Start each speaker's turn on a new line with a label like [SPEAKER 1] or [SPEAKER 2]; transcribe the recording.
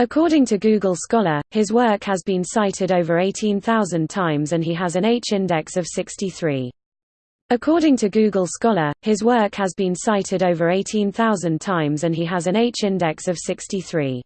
[SPEAKER 1] According to Google Scholar, his work has been cited over 18,000 times and he has an H-index of 63. According to Google Scholar, his work has been cited over 18,000 times and he has an H-index of 63.